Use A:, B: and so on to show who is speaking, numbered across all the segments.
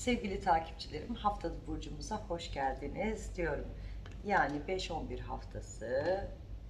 A: Sevgili takipçilerim haftalı burcumuza hoş geldiniz diyorum. Yani 5-11 haftası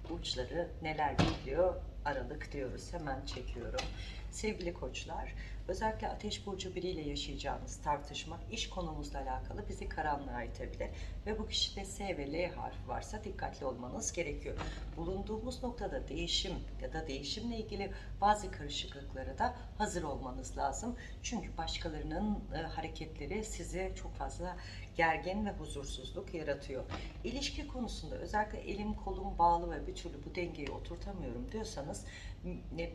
A: burçları neler bekliyor Aralık diyoruz. Hemen çekiyorum. Sevgili koçlar, özellikle ateş burcu biriyle yaşayacağınız tartışma iş konumuzla alakalı bizi karanlığa itebilir. Ve bu kişide S ve L harfi varsa dikkatli olmanız gerekiyor. Bulunduğumuz noktada değişim ya da değişimle ilgili bazı karışıklıklara da hazır olmanız lazım. Çünkü başkalarının e, hareketleri size çok fazla gergin ve huzursuzluk yaratıyor. İlişki konusunda özellikle elim kolum bağlı ve bir türlü bu dengeyi oturtamıyorum diyorsanız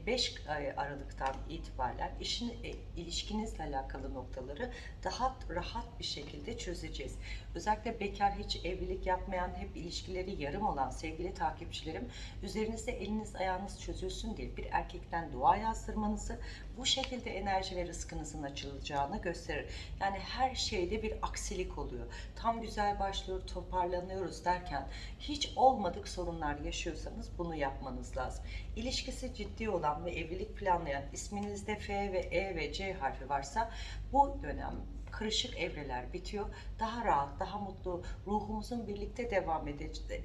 A: 5 Aralık'tan itibaren işin, e, ilişkinizle alakalı noktaları daha rahat bir şekilde çözeceğiz. Özellikle bekar hiç evlilik yapmayan, hep ilişkileri yarım olan sevgili takipçilerim, üzerinizde eliniz ayağınız çözülsün diye bir erkekten dua yazdırmanızı, bu şekilde enerji ve rızkınızın açılacağını gösterir. Yani her şeyde bir aksilik oluyor. Tam güzel başlıyor, toparlanıyoruz derken hiç olmadık sorunlar yaşıyorsanız bunu yapmanız lazım. İlişkisi ciddi olan ve evlilik planlayan isminizde F ve E ve C harfi varsa bu dönem karışık evreler bitiyor. Daha rahat, daha mutlu, ruhumuzun birlikte devam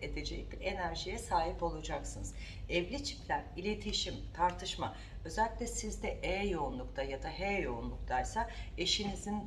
A: edeceği bir enerjiye sahip olacaksınız. Evli çiftler, iletişim, tartışma, özellikle sizde E yoğunlukta ya da H yoğunluktaysa eşinizin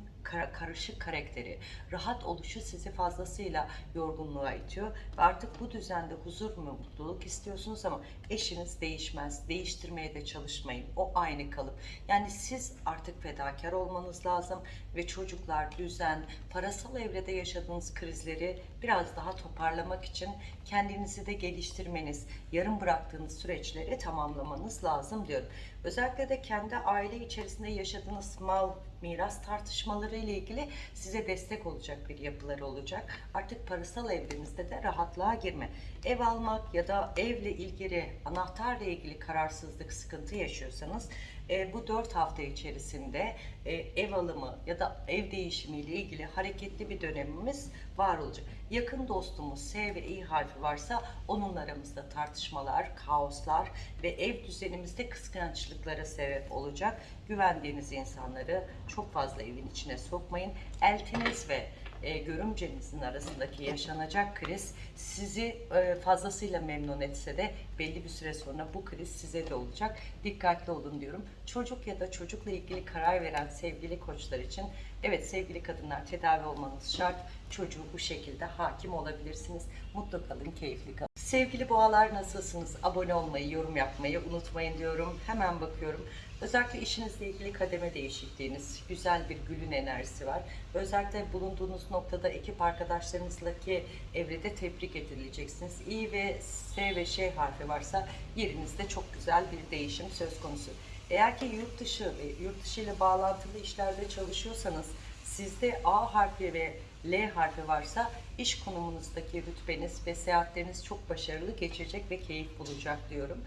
A: karışık karakteri, rahat oluşu sizi fazlasıyla yorgunluğa itiyor ve artık bu düzende huzur ve mutluluk istiyorsunuz ama eşiniz değişmez, değiştirmeye de çalışmayın. O aynı kalıp. Yani siz artık fedakar olmanız lazım ve çocuklar, düzen, parasal evrede yaşadığınız krizleri biraz daha toparlamak için kendinizi de geliştirmeniz, yarım bıraktığınız süreçleri tamamlamanız lazım diyorum. Özellikle de kendi aile içerisinde yaşadığınız mal, miras tartışmaları ile ilgili size destek olacak bir yapıları olacak. Artık parasal evrenizde de rahatlığa girme. Ev almak ya da evle ilgili, anahtarla ilgili kararsızlık, sıkıntı yaşıyorsanız e, bu 4 hafta içerisinde e, ev alımı ya da ev değişimi ile ilgili hareketli bir dönemimiz var olacak. Yakın dostumuz S ve İ harfi varsa onun aramızda tartışmalar, kaoslar ve ev düzenimizde kıskançlıklara sebep olacak. Güvendiğiniz insanları çok fazla evin içine sokmayın. Eltiniz ve e, görümcenizin arasındaki yaşanacak kriz sizi e, fazlasıyla memnun etse de belli bir süre sonra bu kriz size de olacak. Dikkatli olun diyorum. Çocuk ya da çocukla ilgili karar veren sevgili koçlar için evet sevgili kadınlar tedavi olmanız şart. Çocuğu bu şekilde hakim olabilirsiniz. Mutlu kalın, keyifli kalın. Sevgili boğalar nasılsınız? Abone olmayı, yorum yapmayı unutmayın diyorum. Hemen bakıyorum. Özellikle işinizle ilgili kademe değişikliğiniz, güzel bir gülün enerjisi var. Özellikle bulunduğunuz noktada ekip arkadaşlarınızla evrede tebrik edileceksiniz. İ ve S ve Ş harfi varsa yerinizde çok güzel bir değişim söz konusu. Eğer ki yurt dışı ve yurt dışı ile bağlantılı işlerde çalışıyorsanız sizde A harfi ve L harfi varsa iş konumunuzdaki rütbeniz ve seyahatleriniz çok başarılı geçecek ve keyif bulacak diyorum.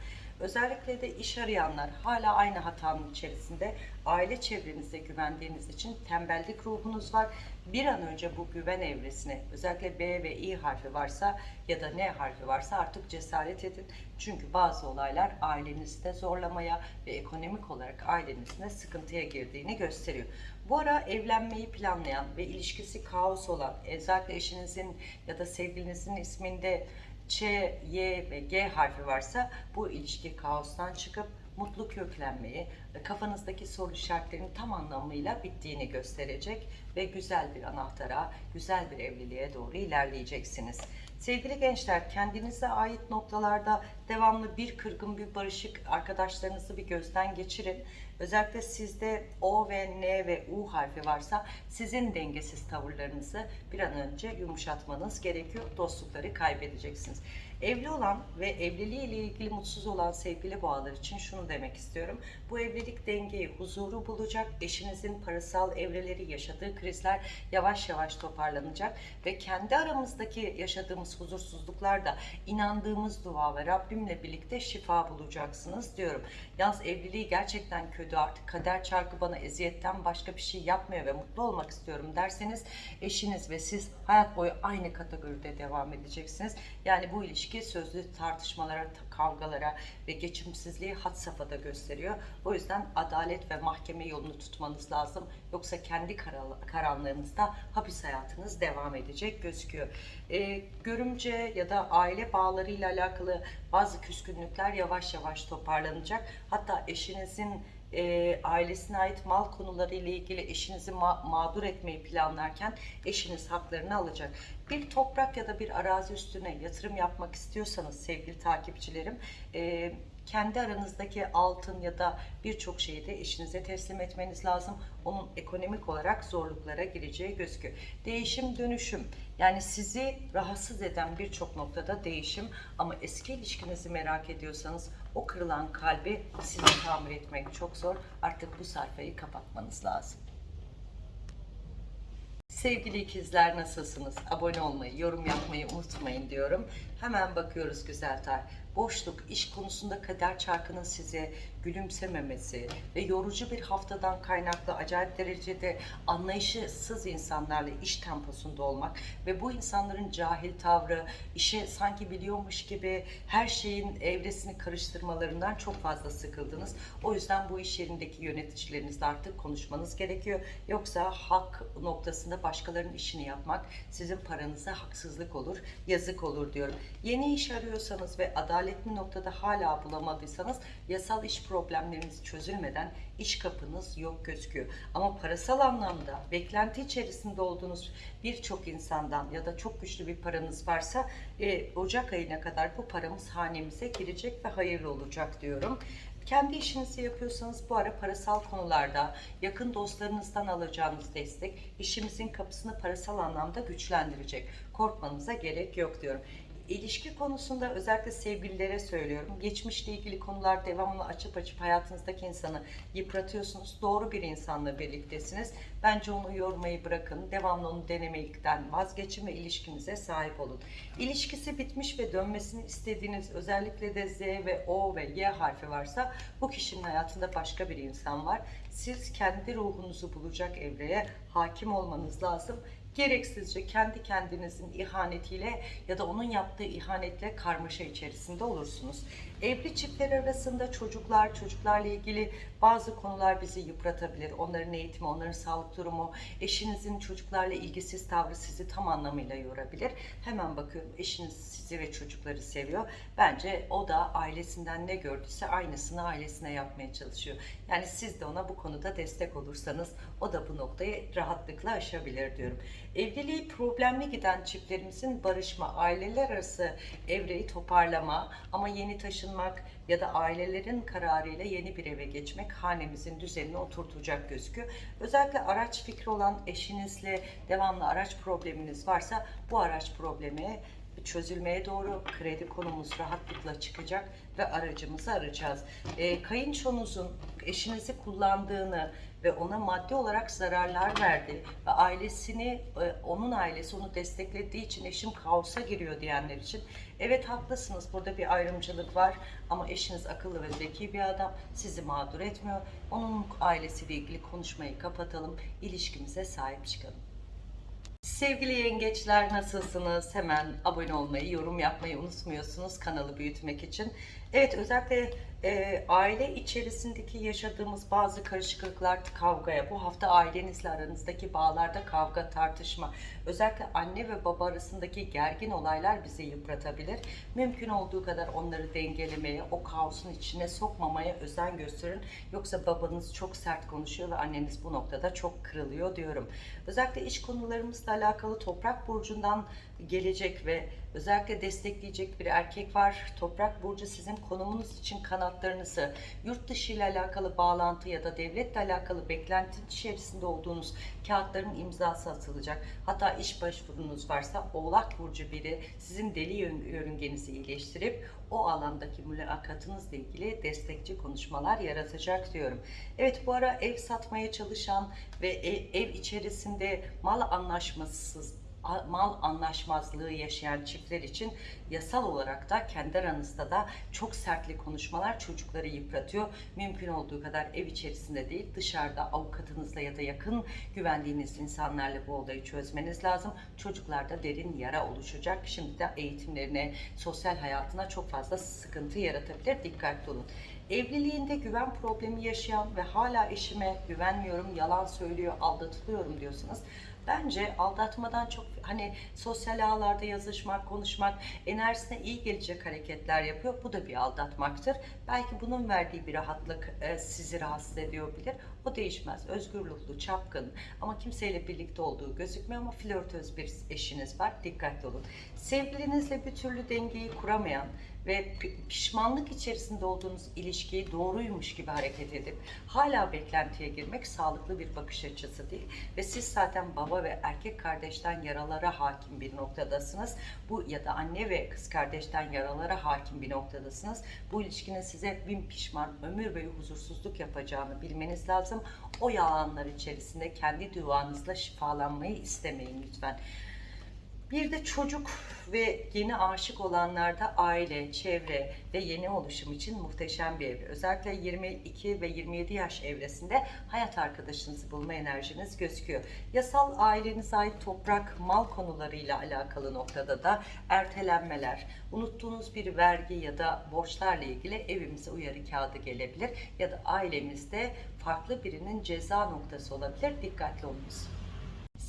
A: Özellikle de iş arayanlar hala aynı hatanın içerisinde aile çevrenizde güvendiğiniz için tembellik ruhunuz var. Bir an önce bu güven evresine özellikle B ve İ harfi varsa ya da N harfi varsa artık cesaret edin. Çünkü bazı olaylar ailenizde zorlamaya ve ekonomik olarak ailenizde sıkıntıya girdiğini gösteriyor. Bu ara evlenmeyi planlayan ve ilişkisi kaos olan özellikle eşinizin ya da sevgilinizin isminde Ç, Y ve G harfi varsa bu ilişki kaostan çıkıp mutlu köklenmeyi, kafanızdaki soru işaretlerinin tam anlamıyla bittiğini gösterecek ve güzel bir anahtara, güzel bir evliliğe doğru ilerleyeceksiniz. Sevgili gençler, kendinize ait noktalarda devamlı bir kırgın, bir barışık arkadaşlarınızı bir gözden geçirin. Özellikle sizde O ve N ve U harfi varsa sizin dengesiz tavırlarınızı bir an önce yumuşatmanız gerekiyor. Dostlukları kaybedeceksiniz. Evli olan ve evliliği ile ilgili mutsuz olan sevgili boğalar için şunu demek istiyorum. Bu evlilik dengeyi, huzuru bulacak. Eşinizin parasal evreleri, yaşadığı krizler yavaş yavaş toparlanacak ve kendi aramızdaki yaşadığımız yaşadığımız huzursuzluklarda inandığımız dua ve Rabbimle birlikte şifa bulacaksınız diyorum. Yalnız evliliği gerçekten kötü artık kader çarkı bana eziyetten başka bir şey yapmıyor ve mutlu olmak istiyorum derseniz eşiniz ve siz hayat boyu aynı kategoride devam edeceksiniz. Yani bu ilişki sözlü tartışmalara, kavgalara ve geçimsizliği had safhada gösteriyor. O yüzden adalet ve mahkeme yolunu tutmanız lazım. Yoksa kendi karanlığınızda hapis hayatınız devam edecek gözüküyor. Ee, görümce ya da aile bağlarıyla alakalı bazı küskünlükler yavaş yavaş toparlanacak. Hatta eşinizin e, ailesine ait mal konuları ile ilgili eşinizi ma- mağdur etmeyi planlarken eşiniz haklarını alacak. Bir toprak ya da bir arazi üstüne yatırım yapmak istiyorsanız sevgili takipçilerim e, kendi aranızdaki altın ya da birçok şeyi de eşinize teslim etmeniz lazım. Onun ekonomik olarak zorluklara gireceği gözüküyor. Değişim dönüşüm yani sizi rahatsız eden birçok noktada değişim ama eski ilişkinizi merak ediyorsanız o kırılan kalbi size tamir etmek çok zor. Artık bu sayfayı kapatmanız lazım. Sevgili ikizler nasılsınız? Abone olmayı, yorum yapmayı unutmayın diyorum. Hemen bakıyoruz güzel tar. Boşluk, iş konusunda kader çarkının size gülümsememesi ve yorucu bir haftadan kaynaklı acayip derecede anlayışsız insanlarla iş temposunda olmak ve bu insanların cahil tavrı, işe sanki biliyormuş gibi her şeyin evresini karıştırmalarından çok fazla sıkıldınız. O yüzden bu iş yerindeki yöneticilerinizle artık konuşmanız gerekiyor. Yoksa hak noktasında başkalarının işini yapmak sizin paranıza haksızlık olur, yazık olur diyorum. Yeni iş arıyorsanız ve adaletli noktada hala bulamadıysanız yasal iş problemleriniz çözülmeden iş kapınız yok gözüküyor. Ama parasal anlamda beklenti içerisinde olduğunuz birçok insandan ya da çok güçlü bir paranız varsa e, Ocak ayına kadar bu paramız hanemize girecek ve hayırlı olacak diyorum. Kendi işinizi yapıyorsanız bu ara parasal konularda yakın dostlarınızdan alacağınız destek işimizin kapısını parasal anlamda güçlendirecek. Korkmanıza gerek yok diyorum. İlişki konusunda özellikle sevgililere söylüyorum. Geçmişle ilgili konular devamlı açıp açıp hayatınızdaki insanı yıpratıyorsunuz. Doğru bir insanla birliktesiniz. Bence onu yormayı bırakın. Devamlı onu denemekten vazgeçin ve ilişkinize sahip olun. İlişkisi bitmiş ve dönmesini istediğiniz özellikle de Z ve O ve Y harfi varsa bu kişinin hayatında başka bir insan var. Siz kendi ruhunuzu bulacak evreye hakim olmanız lazım gereksizce kendi kendinizin ihanetiyle ya da onun yaptığı ihanetle karmaşa içerisinde olursunuz. Evli çiftler arasında çocuklar, çocuklarla ilgili bazı konular bizi yıpratabilir. Onların eğitimi, onların sağlık durumu, eşinizin çocuklarla ilgisiz tavrı sizi tam anlamıyla yorabilir. Hemen bakıyorum eşiniz sizi ve çocukları seviyor. Bence o da ailesinden ne gördüyse aynısını ailesine yapmaya çalışıyor. Yani siz de ona bu konuda destek olursanız o da bu noktayı rahatlıkla aşabilir diyorum. Evliliği problemli giden çiftlerimizin barışma, aileler arası evreyi toparlama ama yeni taşınmak ya da ailelerin kararıyla yeni bir eve geçmek hanemizin düzenini oturtacak gözüküyor. Özellikle araç fikri olan eşinizle devamlı araç probleminiz varsa bu araç problemi çözülmeye doğru kredi konumuz rahatlıkla çıkacak ve aracımızı arayacağız. E, kayınçonuzun eşinizi kullandığını ve ona maddi olarak zararlar verdi ve ailesini, e, onun ailesi onu desteklediği için eşim kaosa giriyor diyenler için evet haklısınız burada bir ayrımcılık var ama eşiniz akıllı ve zeki bir adam sizi mağdur etmiyor. Onun ailesiyle ilgili konuşmayı kapatalım, ilişkimize sahip çıkalım. Sevgili yengeçler nasılsınız? Hemen abone olmayı, yorum yapmayı unutmuyorsunuz kanalı büyütmek için. Evet özellikle e, aile içerisindeki yaşadığımız bazı karışıklıklar kavgaya, bu hafta ailenizle aranızdaki bağlarda kavga, tartışma, özellikle anne ve baba arasındaki gergin olaylar bizi yıpratabilir. Mümkün olduğu kadar onları dengelemeye, o kaosun içine sokmamaya özen gösterin. Yoksa babanız çok sert konuşuyor ve anneniz bu noktada çok kırılıyor diyorum. Özellikle iş konularımızla alakalı toprak burcundan gelecek ve özellikle destekleyecek bir erkek var. Toprak burcu sizin konumunuz için kanatlarınızı, yurt dışı ile alakalı bağlantı ya da devletle alakalı beklenti içerisinde olduğunuz kağıtların imzası atılacak. Hatta iş başvurunuz varsa Oğlak burcu biri sizin deli yörüngenizi iyileştirip o alandaki mülakatınızla ilgili destekçi konuşmalar yaratacak diyorum. Evet bu ara ev satmaya çalışan ve ev, ev içerisinde mal anlaşmasız mal anlaşmazlığı yaşayan çiftler için yasal olarak da kendi aranızda da çok sertli konuşmalar çocukları yıpratıyor. Mümkün olduğu kadar ev içerisinde değil dışarıda avukatınızla ya da yakın güvendiğiniz insanlarla bu olayı çözmeniz lazım. Çocuklarda derin yara oluşacak. Şimdi de eğitimlerine, sosyal hayatına çok fazla sıkıntı yaratabilir. Dikkatli olun. Evliliğinde güven problemi yaşayan ve hala eşime güvenmiyorum, yalan söylüyor, aldatılıyorum diyorsanız bence aldatmadan çok hani sosyal ağlarda yazışmak, konuşmak enerjisine iyi gelecek hareketler yapıyor. Bu da bir aldatmaktır. Belki bunun verdiği bir rahatlık e, sizi rahatsız ediyor bilir. O değişmez. Özgür ruhlu, çapkın ama kimseyle birlikte olduğu gözükmüyor ama flörtöz bir eşiniz var. Dikkatli olun. Sevgilinizle bir türlü dengeyi kuramayan ve pi- pişmanlık içerisinde olduğunuz ilişkiyi doğruymuş gibi hareket edip hala beklentiye girmek sağlıklı bir bakış açısı değil ve siz zaten baba ve erkek kardeşten yaralara hakim bir noktadasınız. Bu ya da anne ve kız kardeşten yaralara hakim bir noktadasınız. Bu ilişkinin size bin pişman, ömür boyu huzursuzluk yapacağını bilmeniz lazım. O yalanlar içerisinde kendi duanızla şifalanmayı istemeyin lütfen. Bir de çocuk ve yeni aşık olanlarda aile, çevre ve yeni oluşum için muhteşem bir evre. Özellikle 22 ve 27 yaş evresinde hayat arkadaşınızı bulma enerjiniz gözüküyor. Yasal ailenize ait toprak, mal konularıyla alakalı noktada da ertelenmeler, unuttuğunuz bir vergi ya da borçlarla ilgili evimize uyarı kağıdı gelebilir ya da ailemizde farklı birinin ceza noktası olabilir. Dikkatli olunuz.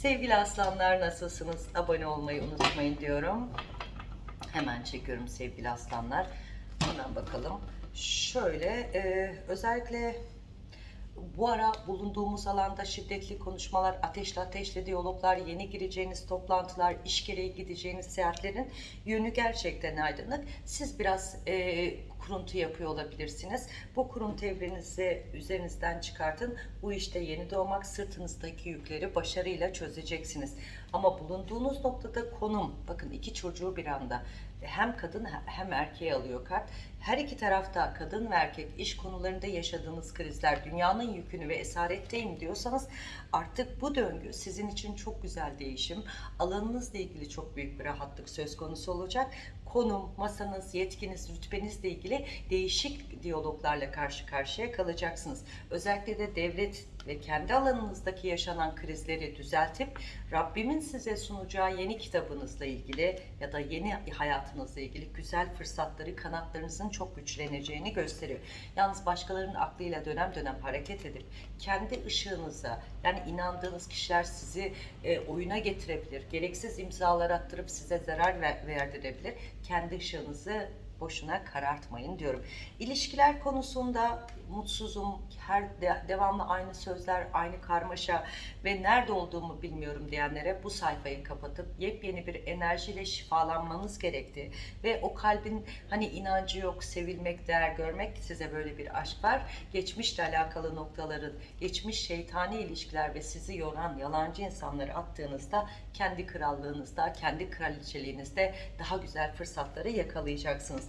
A: Sevgili aslanlar nasılsınız? Abone olmayı unutmayın diyorum. Hemen çekiyorum sevgili aslanlar. Hemen bakalım. Şöyle e, özellikle bu ara bulunduğumuz alanda şiddetli konuşmalar, ateşli ateşli diyaloglar, yeni gireceğiniz toplantılar, iş gereği gideceğiniz seyahatlerin yönü gerçekten aydınlık. Siz biraz e, kuruntu yapıyor olabilirsiniz. Bu kuruntu evrenizi üzerinizden çıkartın. Bu işte yeni doğmak sırtınızdaki yükleri başarıyla çözeceksiniz. Ama bulunduğunuz noktada konum, bakın iki çocuğu bir anda hem kadın hem erkeği alıyor kart. Her iki tarafta kadın ve erkek iş konularında yaşadığınız krizler, dünyanın yükünü ve esaretteyim diyorsanız artık bu döngü sizin için çok güzel değişim, alanınızla ilgili çok büyük bir rahatlık söz konusu olacak. Konum, masanız, yetkiniz, rütbenizle ilgili değişik diyaloglarla karşı karşıya kalacaksınız. Özellikle de devlet ve kendi alanınızdaki yaşanan krizleri düzeltip Rabbimin size sunacağı yeni kitabınızla ilgili ya da yeni hayatınızla ilgili güzel fırsatları kanatlarınızın çok güçleneceğini gösteriyor. Yalnız başkalarının aklıyla dönem dönem hareket edip kendi ışığınıza yani inandığınız kişiler sizi e, oyuna getirebilir. Gereksiz imzalar attırıp size zarar ver, verdirebilir. Kendi ışığınızı boşuna karartmayın diyorum. İlişkiler konusunda mutsuzum, her de- devamlı aynı sözler, aynı karmaşa ve nerede olduğumu bilmiyorum diyenlere bu sayfayı kapatıp yepyeni bir enerjiyle şifalanmanız gerektiği ve o kalbin hani inancı yok, sevilmek, değer görmek size böyle bir aşk var. Geçmişle alakalı noktaların, geçmiş şeytani ilişkiler ve sizi yoran yalancı insanları attığınızda kendi krallığınızda, kendi kraliçeliğinizde daha güzel fırsatları yakalayacaksınız.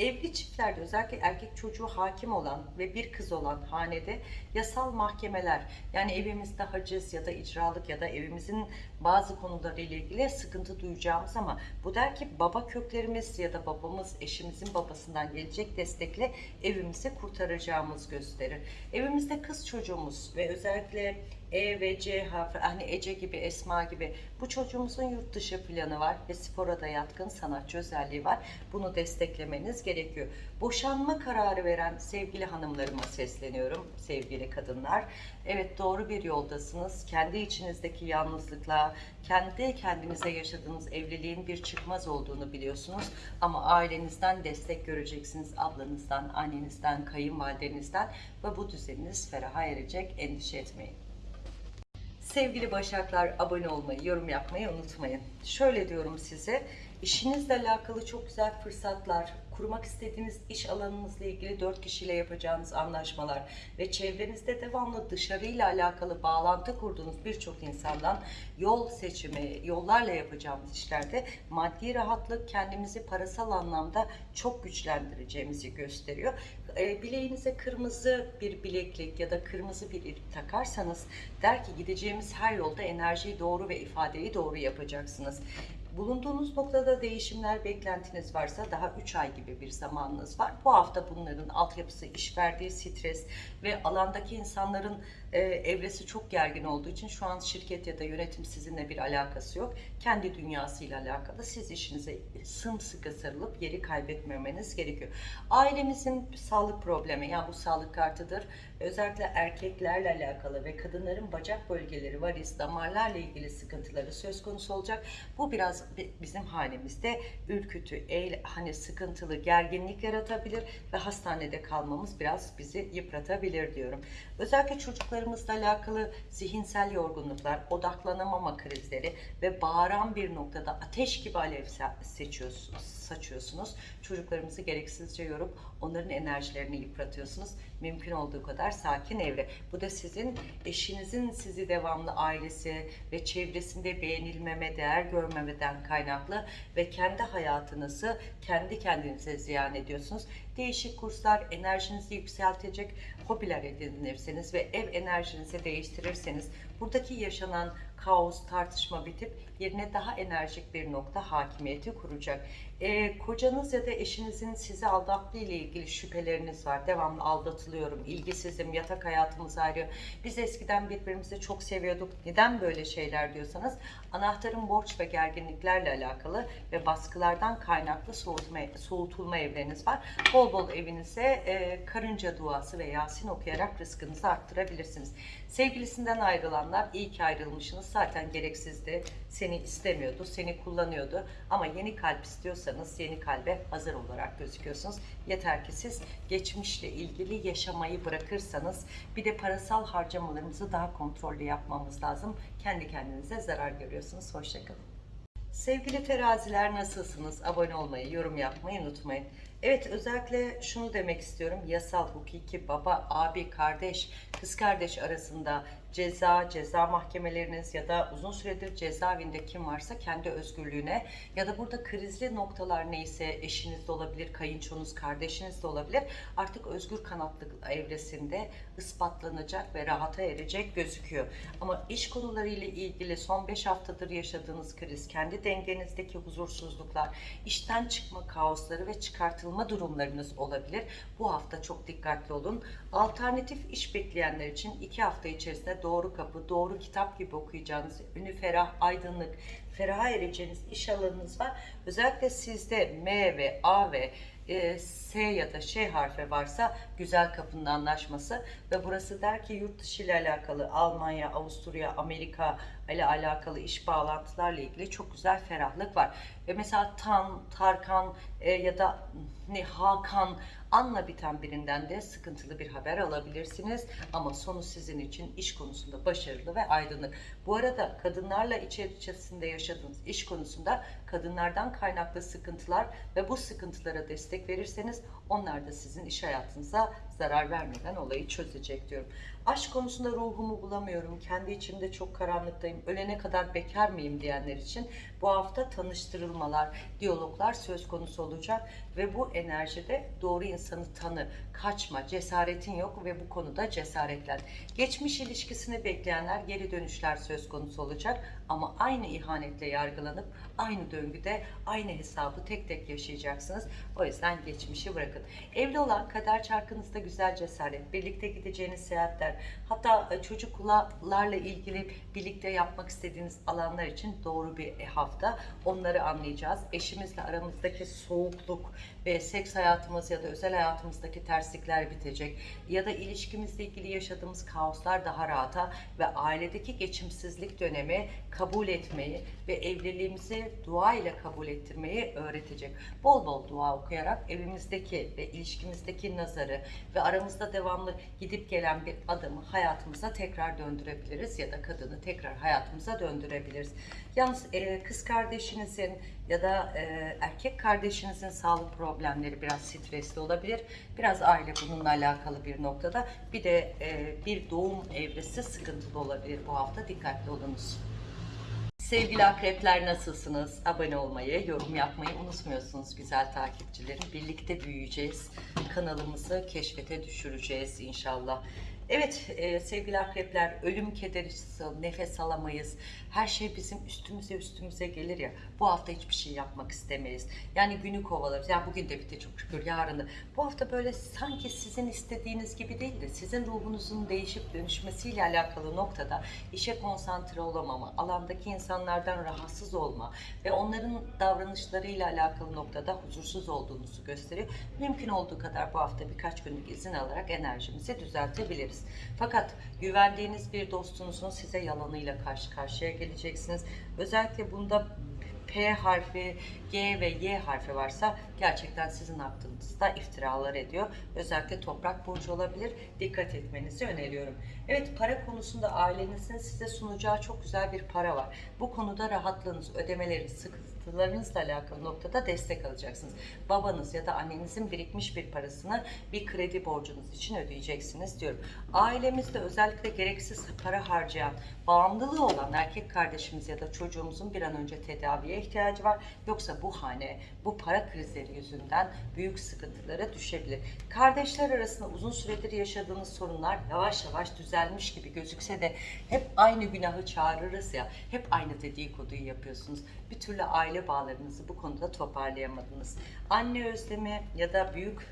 A: Evli çiftlerde özellikle erkek çocuğu hakim olan ve bir kız olan hanede yasal mahkemeler yani evimizde haciz ya da icralık ya da evimizin bazı konularıyla ilgili sıkıntı duyacağımız ama bu der ki baba köklerimiz ya da babamız eşimizin babasından gelecek destekle evimizi kurtaracağımız gösterir. Evimizde kız çocuğumuz ve özellikle E ve C harfi, hani Ece gibi, Esma gibi bu çocuğumuzun yurt dışı planı var ve spora da yatkın sanatçı özelliği var. Bunu desteklemeniz gerekiyor. Boşanma kararı veren sevgili hanımlarıma sesleniyorum, sevgili kadınlar. Evet doğru bir yoldasınız. Kendi içinizdeki yalnızlıkla, kendi kendinize yaşadığınız evliliğin bir çıkmaz olduğunu biliyorsunuz. Ama ailenizden destek göreceksiniz. Ablanızdan, annenizden, kayınvalidenizden ve bu düzeniniz feraha erecek. Endişe etmeyin. Sevgili Başaklar abone olmayı, yorum yapmayı unutmayın. Şöyle diyorum size, işinizle alakalı çok güzel fırsatlar, kurmak istediğiniz iş alanınızla ilgili dört kişiyle yapacağınız anlaşmalar ve çevrenizde devamlı dışarıyla alakalı bağlantı kurduğunuz birçok insandan yol seçimi, yollarla yapacağımız işlerde maddi rahatlık kendimizi parasal anlamda çok güçlendireceğimizi gösteriyor. E, bileğinize kırmızı bir bileklik ya da kırmızı bir ip takarsanız der ki gideceğimiz her yolda enerjiyi doğru ve ifadeyi doğru yapacaksınız. Bulunduğunuz noktada değişimler, beklentiniz varsa daha 3 ay gibi bir zamanınız var. Bu hafta bunların altyapısı, iş verdiği stres ve alandaki insanların e, evresi çok gergin olduğu için şu an şirket ya da yönetim sizinle bir alakası yok. Kendi dünyasıyla alakalı siz işinize sımsıkı sarılıp yeri kaybetmemeniz gerekiyor. Ailemizin sağlık problemi, yani bu sağlık kartıdır. Özellikle erkeklerle alakalı ve kadınların bacak bölgeleri, varis, damarlarla ilgili sıkıntıları söz konusu olacak. Bu biraz bi- bizim halimizde ürkütü, eğ, hani sıkıntılı, gerginlik yaratabilir ve hastanede kalmamız biraz bizi yıpratabilir diyorum. Özellikle çocuklarımızla alakalı zihinsel yorgunluklar, odaklanamama krizleri ve bağıran bir noktada ateş gibi alev seçiyorsunuz, saçıyorsunuz. Çocuklarımızı gereksizce yorup onların enerjilerini yıpratıyorsunuz. Mümkün olduğu kadar sakin evre. Bu da sizin eşinizin sizi devamlı ailesi ve çevresinde beğenilmeme, değer görmemeden kaynaklı ve kendi hayatınızı kendi kendinize ziyan ediyorsunuz. Değişik kurslar enerjinizi yükseltecek hobiler edinirseniz ve ev enerjinizi değiştirirseniz buradaki yaşanan kaos, tartışma bitip yerine daha enerjik bir nokta hakimiyeti kuracak. Ee, kocanız ya da eşinizin sizi aldattığı ile ilgili şüpheleriniz var. Devamlı aldatılıyorum, ilgisizim, yatak hayatımız ayrı. Biz eskiden birbirimizi çok seviyorduk. Neden böyle şeyler diyorsanız anahtarın borç ve gerginliklerle alakalı ve baskılardan kaynaklı soğutma, soğutulma evleriniz var. Bol bol evinize e, karınca duası ve Yasin okuyarak rızkınızı arttırabilirsiniz. Sevgilisinden ayrılanlar iyi ki ayrılmışsınız. Zaten gereksizdi. Seni istemiyordu, seni kullanıyordu. Ama yeni kalp istiyorsanız yeni kalbe hazır olarak gözüküyorsunuz. Yeter ki siz geçmişle ilgili yaşamayı bırakırsanız bir de parasal harcamalarımızı daha kontrollü yapmamız lazım. Kendi kendinize zarar görüyorsunuz. Hoşçakalın. Sevgili teraziler nasılsınız? Abone olmayı, yorum yapmayı unutmayın. Evet özellikle şunu demek istiyorum. Yasal, hukuki, baba, abi, kardeş, kız kardeş arasında ceza, ceza mahkemeleriniz ya da uzun süredir cezaevinde kim varsa kendi özgürlüğüne ya da burada krizli noktalar neyse eşiniz de olabilir, kayınçonuz, kardeşiniz de olabilir. Artık özgür kanatlık evresinde ispatlanacak ve rahata erecek gözüküyor. Ama iş konularıyla ilgili son 5 haftadır yaşadığınız kriz, kendi dengenizdeki huzursuzluklar, işten çıkma kaosları ve çıkartılma durumlarınız olabilir. Bu hafta çok dikkatli olun. Alternatif iş bekleyenler için 2 hafta içerisinde doğru kapı, doğru kitap gibi okuyacağınız, ünü ferah, aydınlık, feraha ereceğiniz iş alanınız var. Özellikle sizde M ve A ve e, S ya da Ş harfi varsa güzel kapının anlaşması ve burası der ki yurt dışı ile alakalı Almanya, Avusturya, Amerika ile alakalı iş bağlantılarla ilgili çok güzel ferahlık var. Ve mesela Tan, Tarkan e, ya da ne Hakan anla biten birinden de sıkıntılı bir haber alabilirsiniz. Ama sonu sizin için iş konusunda başarılı ve aydınlık. Bu arada kadınlarla iç içerisinde yaşadığınız iş konusunda kadınlardan kaynaklı sıkıntılar ve bu sıkıntılara destek verirseniz onlar da sizin iş hayatınıza zarar vermeden olayı çözecek diyorum. Aşk konusunda ruhumu bulamıyorum. Kendi içimde çok karanlıktayım. Ölene kadar bekar mıyım diyenler için bu hafta tanıştırılmalar, diyaloglar söz konusu olacak ve bu enerjide doğru insanı tanı, kaçma, cesaretin yok ve bu konuda cesaretlen. Geçmiş ilişkisini bekleyenler geri dönüşler söz konusu olacak ama aynı ihanetle yargılanıp aynı döngüde aynı hesabı tek tek yaşayacaksınız. O yüzden geçmişi bırakın. Evli olan kader çarkınızda güzel cesaret, birlikte gideceğiniz seyahatler, hatta e, çocuklarla ilgili birlikte yapmak istediğiniz alanlar için doğru bir hafta. Onları anlayacağız. Eşimizle aramızdaki soğukluk ve seks hayatımız ya da özel hayatımızdaki terslikler bitecek. Ya da ilişkimizle ilgili yaşadığımız kaoslar daha rahata ve ailedeki geçimsizlik dönemi kabul etmeyi ve evliliğimizi dua ile kabul ettirmeyi öğretecek. Bol bol dua okuyarak evimizdeki ve ilişkimizdeki nazarı ve aramızda devamlı gidip gelen bir adamı hayatımıza tekrar döndürebiliriz ya da kadını tekrar hayatımıza döndürebiliriz. Yalnız e, kız kardeşinizin ya da e, erkek kardeşinizin sağlık problemleri biraz stresli olabilir. Biraz aile bununla alakalı bir noktada. Bir de e, bir doğum evresi sıkıntılı olabilir bu hafta. Dikkatli olunuz. Sevgili akrepler nasılsınız? Abone olmayı, yorum yapmayı unutmuyorsunuz güzel takipçilerim. Birlikte büyüyeceğiz. Kanalımızı keşfete düşüreceğiz inşallah. Evet e, sevgili akrepler ölüm kederi, nefes alamayız. Her şey bizim üstümüze üstümüze gelir ya. Bu hafta hiçbir şey yapmak istemeyiz. Yani günü kovalarız. Ya bugün de bitti çok şükür yarın da. Bu hafta böyle sanki sizin istediğiniz gibi değil de sizin ruhunuzun değişip dönüşmesiyle alakalı noktada işe konsantre olamama, alandaki insanlardan rahatsız olma ve onların davranışlarıyla alakalı noktada huzursuz olduğunuzu gösteriyor. Mümkün olduğu kadar bu hafta birkaç günlük izin alarak enerjimizi düzeltebiliriz. Fakat güvendiğiniz bir dostunuzun size yalanıyla karşı karşıya geleceksiniz. Özellikle bunda P harfi, G ve Y harfi varsa gerçekten sizin hakkınızda iftiralar ediyor. Özellikle toprak burcu olabilir. Dikkat etmenizi öneriyorum. Evet para konusunda ailenizin size sunacağı çok güzel bir para var. Bu konuda rahatlığınız, ödemeleriniz, sıkıntılarınızla alakalı noktada destek alacaksınız. Babanız ya da annenizin birikmiş bir parasını bir kredi borcunuz için ödeyeceksiniz diyorum. Ailemizde özellikle gereksiz para harcayan, bağımlılığı olan erkek kardeşimiz ya da çocuğumuzun bir an önce tedaviye ihtiyacı var. Yoksa bu hane, bu para krizleri yüzünden büyük sıkıntılara düşebilir. Kardeşler arasında uzun süredir yaşadığınız sorunlar yavaş yavaş düzelmiş gibi gözükse de hep aynı günahı çağırırız ya, hep aynı dedikoduyu yapıyorsunuz. Bir türlü aile bağlarınızı bu konuda toparlayamadınız. Anne özlemi ya da büyük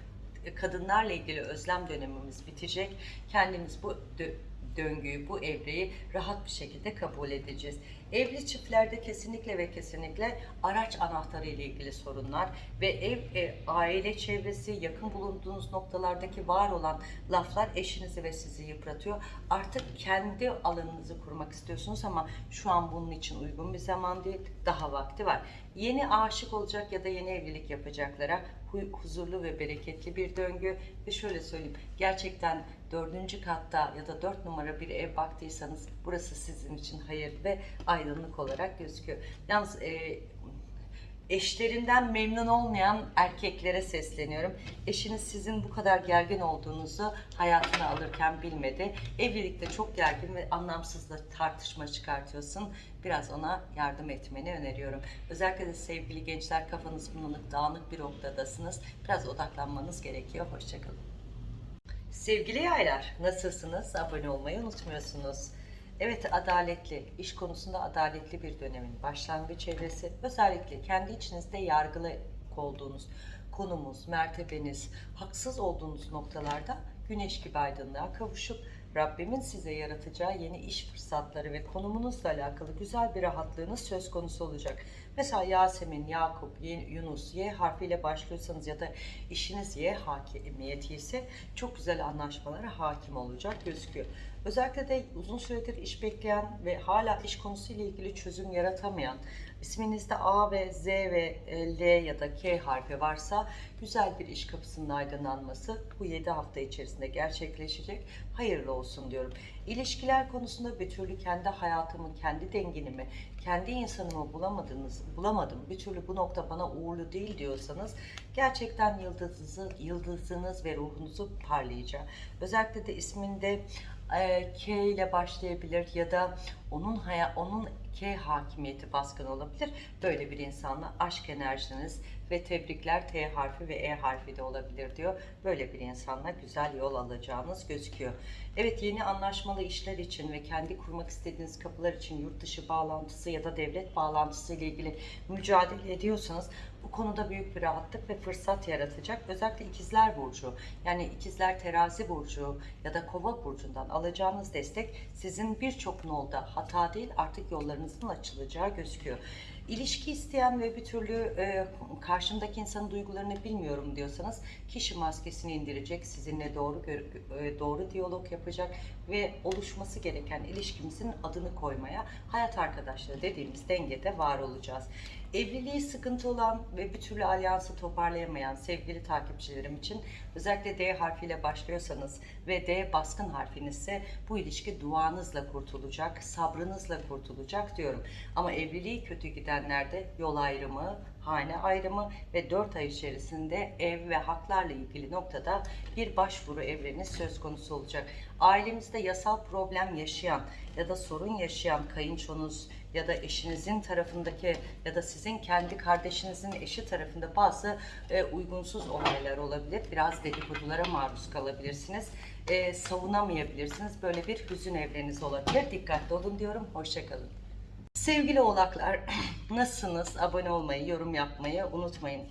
A: kadınlarla ilgili özlem dönemimiz bitecek. Kendimiz bu dö- döngüyü, bu evreyi rahat bir şekilde kabul edeceğiz. Evli çiftlerde kesinlikle ve kesinlikle araç anahtarı ile ilgili sorunlar ve ev, e, aile çevresi, yakın bulunduğunuz noktalardaki var olan laflar eşinizi ve sizi yıpratıyor. Artık kendi alanınızı kurmak istiyorsunuz ama şu an bunun için uygun bir zaman değil, daha vakti var. Yeni aşık olacak ya da yeni evlilik yapacaklara hu- huzurlu ve bereketli bir döngü ve şöyle söyleyeyim gerçekten dördüncü katta ya da dört numara bir ev baktıysanız burası sizin için hayır ve aydınlık olarak gözüküyor. Yalnız e, eşlerinden memnun olmayan erkeklere sesleniyorum. Eşiniz sizin bu kadar gergin olduğunuzu hayatına alırken bilmedi. Evlilikte çok gergin ve anlamsız da tartışma çıkartıyorsun. Biraz ona yardım etmeni öneriyorum. Özellikle de sevgili gençler kafanız bulanık, dağınık bir noktadasınız. Biraz odaklanmanız gerekiyor. Hoşçakalın. Sevgili yaylar, nasılsınız? Abone olmayı unutmuyorsunuz. Evet, adaletli, iş konusunda adaletli bir dönemin başlangıç evresi. Özellikle kendi içinizde yargılı olduğunuz konumuz, mertebeniz, haksız olduğunuz noktalarda güneş gibi aydınlığa kavuşup Rabbimin size yaratacağı yeni iş fırsatları ve konumunuzla alakalı güzel bir rahatlığınız söz konusu olacak. Mesela Yasemin, Yakup, Yunus, Y harfiyle başlıyorsanız ya da işiniz Y hakimiyeti ise çok güzel anlaşmalara hakim olacak gözüküyor. Özellikle de uzun süredir iş bekleyen ve hala iş konusuyla ilgili çözüm yaratamayan, isminizde A ve Z ve e, L ya da K harfi varsa güzel bir iş kapısının aydınlanması bu 7 hafta içerisinde gerçekleşecek. Hayırlı olsun diyorum. İlişkiler konusunda bir türlü kendi hayatımı, kendi dengenimi, kendi insanımı bulamadınız, bulamadım. Bir türlü bu nokta bana uğurlu değil diyorsanız gerçekten yıldızınızı, yıldızınız ve ruhunuzu parlayacak. Özellikle de isminde e, K ile başlayabilir ya da onun haya, onun K hakimiyeti baskın olabilir. Böyle bir insanla aşk enerjiniz ve tebrikler T harfi ve E harfi de olabilir diyor. Böyle bir insanla güzel yol alacağınız gözüküyor. Evet yeni anlaşmalı işler için ve kendi kurmak istediğiniz kapılar için yurt dışı bağlantısı ya da devlet bağlantısı ile ilgili mücadele ediyorsanız bu konuda büyük bir rahatlık ve fırsat yaratacak. Özellikle ikizler burcu yani ikizler terazi burcu ya da kova burcundan alacağınız destek sizin birçok nolda hata değil artık yollarınızın açılacağı gözüküyor. İlişki isteyen ve bir türlü e, karşımdaki insanın duygularını bilmiyorum diyorsanız kişi maskesini indirecek, sizinle doğru e, doğru diyalog yapacak ve oluşması gereken ilişkimizin adını koymaya hayat arkadaşları dediğimiz dengede var olacağız. Evliliği sıkıntı olan ve bir türlü alyansı toparlayamayan sevgili takipçilerim için özellikle D harfiyle başlıyorsanız ve D baskın harfinizse bu ilişki duanızla kurtulacak, sabrınızla kurtulacak diyorum. Ama evliliği kötü gidenlerde yol ayrımı, hane ayrımı ve 4 ay içerisinde ev ve haklarla ilgili noktada bir başvuru evreni söz konusu olacak. Ailemizde yasal problem yaşayan ya da sorun yaşayan kayınçonuz ya da eşinizin tarafındaki ya da sizin kendi kardeşinizin eşi tarafında bazı e, uygunsuz olaylar olabilir. Biraz dedikodulara maruz kalabilirsiniz. E, savunamayabilirsiniz. Böyle bir hüzün evreniz olabilir. Dikkatli olun diyorum. Hoşçakalın. Sevgili oğlaklar, nasılsınız? Abone olmayı, yorum yapmayı unutmayın.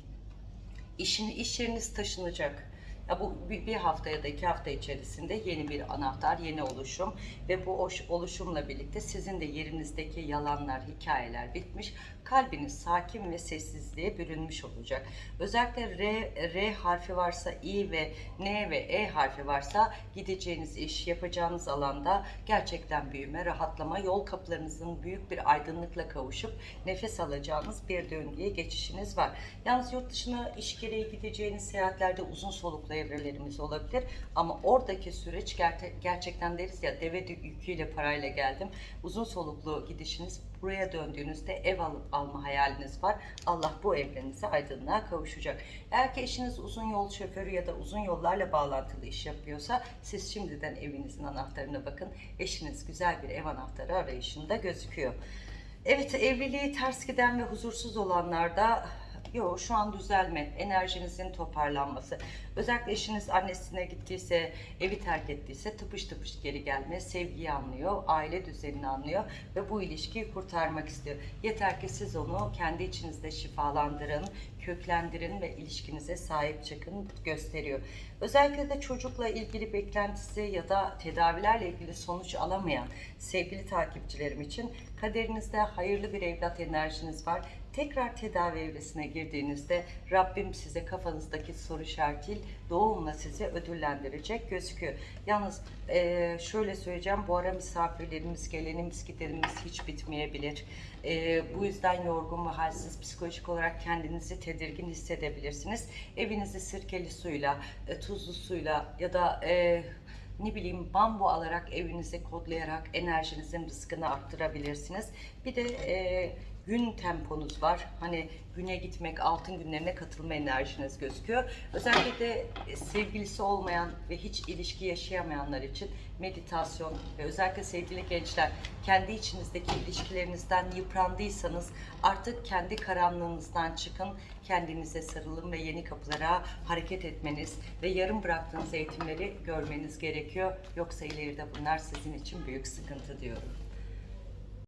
A: İşin, iş yeriniz taşınacak. Ya bu bir, hafta ya da iki hafta içerisinde yeni bir anahtar, yeni oluşum ve bu oluşumla birlikte sizin de yerinizdeki yalanlar, hikayeler bitmiş. Kalbiniz sakin ve sessizliğe bürünmüş olacak. Özellikle R, R harfi varsa, I ve N ve E harfi varsa gideceğiniz iş, yapacağınız alanda gerçekten büyüme, rahatlama, yol kapılarınızın büyük bir aydınlıkla kavuşup nefes alacağınız bir döngüye geçişiniz var. Yalnız yurt dışına iş gereği gideceğiniz seyahatlerde uzun soluklu evrelerimiz olabilir. Ama oradaki süreç gerçekten deriz ya deve yüküyle parayla geldim. Uzun soluklu gidişiniz buraya döndüğünüzde ev al- alma hayaliniz var. Allah bu evrenize aydınlığa kavuşacak. Eğer ki eşiniz uzun yol şoförü ya da uzun yollarla bağlantılı iş yapıyorsa siz şimdiden evinizin anahtarına bakın. Eşiniz güzel bir ev anahtarı arayışında gözüküyor. Evet evliliği ters giden ve huzursuz olanlarda Yok şu an düzelme, enerjinizin toparlanması. Özellikle eşiniz annesine gittiyse, evi terk ettiyse tıpış tıpış geri gelme, sevgiyi anlıyor, aile düzenini anlıyor ve bu ilişkiyi kurtarmak istiyor. Yeter ki siz onu kendi içinizde şifalandırın, köklendirin ve ilişkinize sahip çıkın gösteriyor. Özellikle de çocukla ilgili beklentisi ya da tedavilerle ilgili sonuç alamayan sevgili takipçilerim için kaderinizde hayırlı bir evlat enerjiniz var. Tekrar tedavi evresine girdiğinizde Rabbim size kafanızdaki soru işaretiyle doğumla sizi ödüllendirecek gözüküyor. Yalnız eee, şöyle söyleyeceğim bu ara misafirlerimiz, gelenimiz, gidenimiz hiç bitmeyebilir. Eee, bu yüzden yorgun ve halsiz psikolojik olarak kendinizi tedirgin hissedebilirsiniz. Evinizi sirkeli suyla, e, tuzlu suyla ya da e, ne bileyim bambu alarak evinizi kodlayarak enerjinizin rızkını arttırabilirsiniz. Bir de e, gün temponuz var. Hani güne gitmek, altın günlerine katılma enerjiniz gözüküyor. Özellikle de sevgilisi olmayan ve hiç ilişki yaşayamayanlar için meditasyon ve özellikle sevgili gençler kendi içinizdeki ilişkilerinizden yıprandıysanız artık kendi karanlığınızdan çıkın, kendinize sarılın ve yeni kapılara hareket etmeniz ve yarım bıraktığınız eğitimleri görmeniz gerekiyor. Yoksa ileride bunlar sizin için büyük sıkıntı diyorum.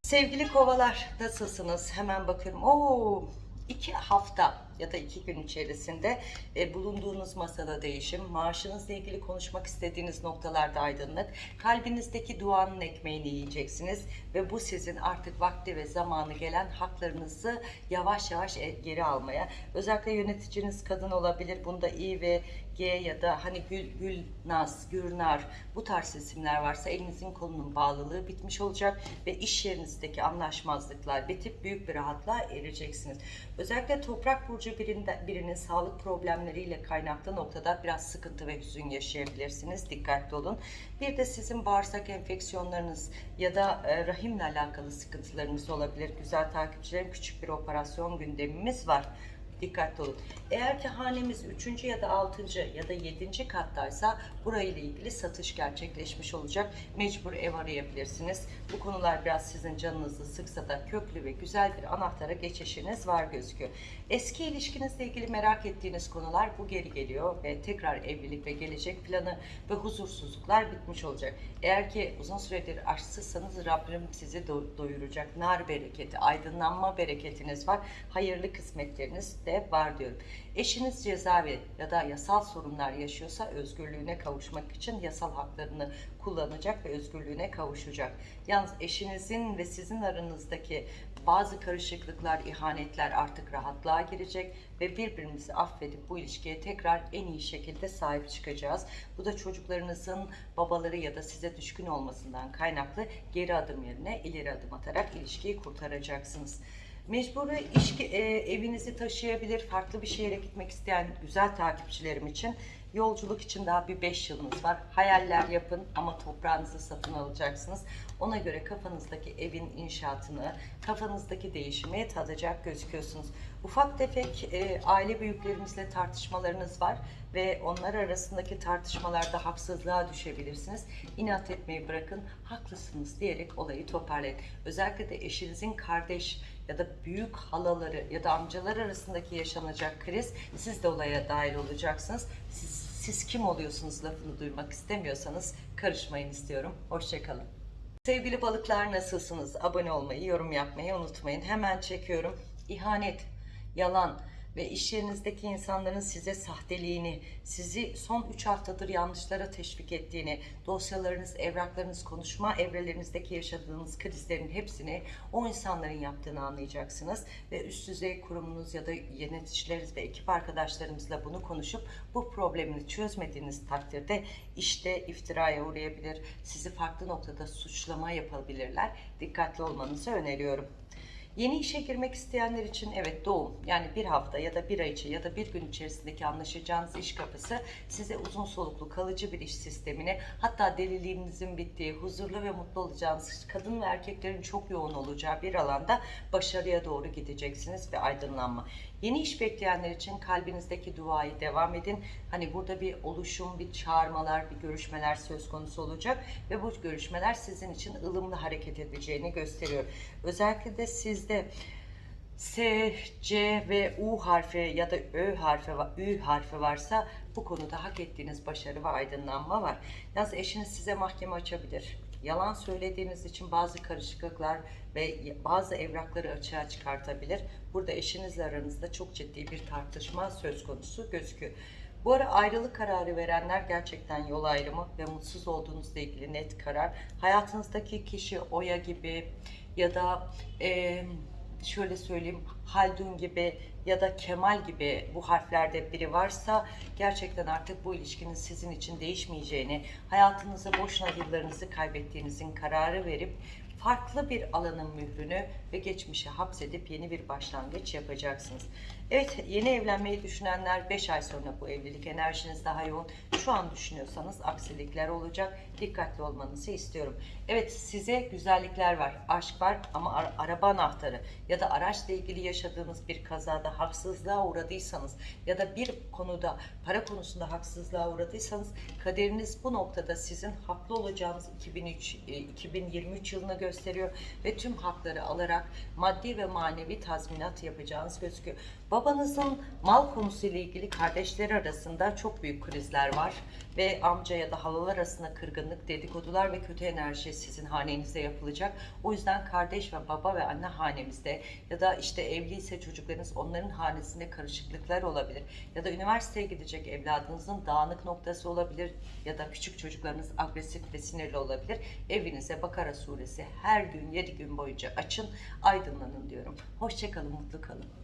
A: Sevgili kovalar nasılsınız? Hemen bakıyorum. Oo, iki hafta ya da iki gün içerisinde e, bulunduğunuz masada değişim, maaşınızla ilgili konuşmak istediğiniz noktalarda aydınlık, kalbinizdeki duanın ekmeğini yiyeceksiniz ve bu sizin artık vakti ve zamanı gelen haklarınızı yavaş yavaş e, geri almaya, özellikle yöneticiniz kadın olabilir, bunda İ ve G ya da hani Gül, Gülnaz, Gürnar bu tarz isimler varsa elinizin kolunun bağlılığı bitmiş olacak ve iş yerinizdeki anlaşmazlıklar bitip büyük bir rahatlığa ereceksiniz. Özellikle toprak burcu birinde, birinin sağlık problemleriyle kaynaklı noktada biraz sıkıntı ve hüzün yaşayabilirsiniz. Dikkatli olun. Bir de sizin bağırsak enfeksiyonlarınız ya da e, rahimle alakalı sıkıntılarınız olabilir. Güzel takipçilerim küçük bir operasyon gündemimiz var. Dikkatli olun. Eğer ki hanemiz 3. ya da 6. ya da 7. kattaysa burayla ilgili satış gerçekleşmiş olacak. Mecbur ev arayabilirsiniz. Bu konular biraz sizin canınızı sıksa da köklü ve güzel bir anahtara geçişiniz var gözüküyor. Eski ilişkinizle ilgili merak ettiğiniz konular bu geri geliyor ve tekrar evlilik ve gelecek planı ve huzursuzluklar bitmiş olacak. Eğer ki uzun süredir aşksızsanız Rabbim sizi do- doyuracak. Nar bereketi, aydınlanma bereketiniz var. Hayırlı kısmetleriniz evinizde var diyorum. Eşiniz cezaevi ya da yasal sorunlar yaşıyorsa özgürlüğüne kavuşmak için yasal haklarını kullanacak ve özgürlüğüne kavuşacak. Yalnız eşinizin ve sizin aranızdaki bazı karışıklıklar, ihanetler artık rahatlığa girecek ve birbirimizi affedip bu ilişkiye tekrar en iyi şekilde sahip çıkacağız. Bu da çocuklarınızın babaları ya da size düşkün olmasından kaynaklı geri adım yerine ileri adım atarak ilişkiyi kurtaracaksınız. Mecburi işki, e, evinizi taşıyabilir, farklı bir şehre gitmek isteyen güzel takipçilerim için yolculuk için daha bir 5 yılınız var. Hayaller yapın ama toprağınızı satın alacaksınız. Ona göre kafanızdaki evin inşaatını, kafanızdaki değişimi tadacak gözüküyorsunuz. Ufak tefek e, aile büyüklerimizle tartışmalarınız var ve onlar arasındaki tartışmalarda haksızlığa düşebilirsiniz. İnat etmeyi bırakın, haklısınız diyerek olayı toparlayın. Özellikle de eşinizin kardeş ya da büyük halaları ya da amcalar arasındaki yaşanacak kriz siz de olaya dahil olacaksınız. Siz, siz kim oluyorsunuz lafını duymak istemiyorsanız karışmayın istiyorum. Hoşçakalın. Sevgili balıklar nasılsınız? Abone olmayı, yorum yapmayı unutmayın. Hemen çekiyorum. İhanet, yalan ve iş yerinizdeki insanların size sahteliğini, sizi son 3 haftadır yanlışlara teşvik ettiğini, dosyalarınız, evraklarınız, konuşma evrelerinizdeki yaşadığınız krizlerin hepsini o insanların yaptığını anlayacaksınız. Ve üst düzey kurumunuz ya da yöneticileriniz ve ekip arkadaşlarımızla bunu konuşup bu problemini çözmediğiniz takdirde işte iftiraya uğrayabilir, sizi farklı noktada suçlama yapabilirler. Dikkatli olmanızı öneriyorum. Yeni işe girmek isteyenler için evet doğum yani bir hafta ya da bir ay içi ya da bir gün içerisindeki anlaşacağınız iş kapısı size uzun soluklu kalıcı bir iş sistemini hatta deliliğinizin bittiği huzurlu ve mutlu olacağınız kadın ve erkeklerin çok yoğun olacağı bir alanda başarıya doğru gideceksiniz ve aydınlanma. Yeni iş bekleyenler için kalbinizdeki duayı devam edin. Hani burada bir oluşum, bir çağırmalar, bir görüşmeler söz konusu olacak ve bu görüşmeler sizin için ılımlı hareket edeceğini gösteriyor. Özellikle de sizde S, C ve U harfi ya da Ö harfi, Ü harfi varsa bu konuda hak ettiğiniz başarı ve aydınlanma var. Yalnız eşiniz size mahkeme açabilir. Yalan söylediğiniz için bazı karışıklıklar ve bazı evrakları açığa çıkartabilir. Burada eşinizle aranızda çok ciddi bir tartışma söz konusu gözüküyor. Bu ara ayrılık kararı verenler gerçekten yol ayrımı ve mutsuz olduğunuzla ilgili net karar. Hayatınızdaki kişi Oya gibi ya da e, şöyle söyleyeyim Haldun gibi ya da Kemal gibi bu harflerde biri varsa gerçekten artık bu ilişkinin sizin için değişmeyeceğini, hayatınıza boşuna yıllarınızı kaybettiğinizin kararı verip farklı bir alanın mührünü ve geçmişe hapsedip yeni bir başlangıç yapacaksınız. Evet yeni evlenmeyi düşünenler 5 ay sonra bu evlilik enerjiniz daha yoğun. Şu an düşünüyorsanız aksilikler olacak. Dikkatli olmanızı istiyorum. Evet size güzellikler var, aşk var ama ara- araba anahtarı ya da araçla ilgili yaşadığınız bir kazada haksızlığa uğradıysanız ya da bir konuda para konusunda haksızlığa uğradıysanız kaderiniz bu noktada sizin haklı olacağınız 2003, e, 2023 yılına gösteriyor ve tüm hakları alarak maddi ve manevi tazminat yapacağınız gözüküyor. Babanızın mal konusuyla ilgili kardeşleri arasında çok büyük krizler var ve amca ya da halalar arasında kırgınlık, dedikodular ve kötü enerji sizin hanenizde yapılacak. O yüzden kardeş ve baba ve anne hanemizde ya da işte evliyse çocuklarınız onların hanesinde karışıklıklar olabilir. Ya da üniversiteye gidecek evladınızın dağınık noktası olabilir ya da küçük çocuklarınız agresif ve sinirli olabilir. Evinize Bakara suresi her gün 7 gün boyunca açın, aydınlanın diyorum. Hoşçakalın, mutlu kalın.